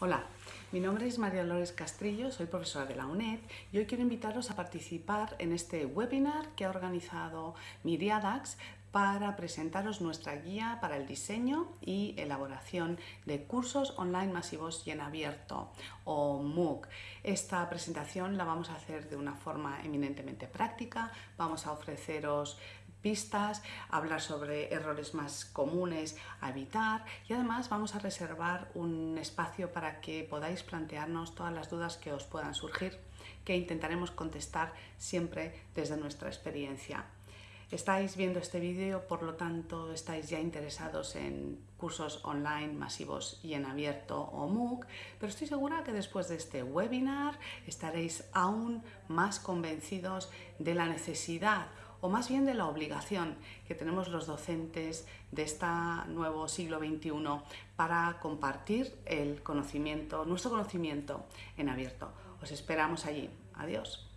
Hola, mi nombre es María Lores Castrillo, soy profesora de la UNED y hoy quiero invitaros a participar en este webinar que ha organizado Miriadax para presentaros nuestra guía para el diseño y elaboración de cursos online masivos y en abierto o MOOC. Esta presentación la vamos a hacer de una forma eminentemente práctica, vamos a ofreceros pistas, hablar sobre errores más comunes a evitar y además vamos a reservar un espacio para que podáis plantearnos todas las dudas que os puedan surgir que intentaremos contestar siempre desde nuestra experiencia. Estáis viendo este vídeo, por lo tanto estáis ya interesados en cursos online masivos y en abierto o MOOC, pero estoy segura que después de este webinar estaréis aún más convencidos de la necesidad o más bien de la obligación que tenemos los docentes de este nuevo siglo XXI para compartir el conocimiento, nuestro conocimiento en abierto. Os esperamos allí. Adiós.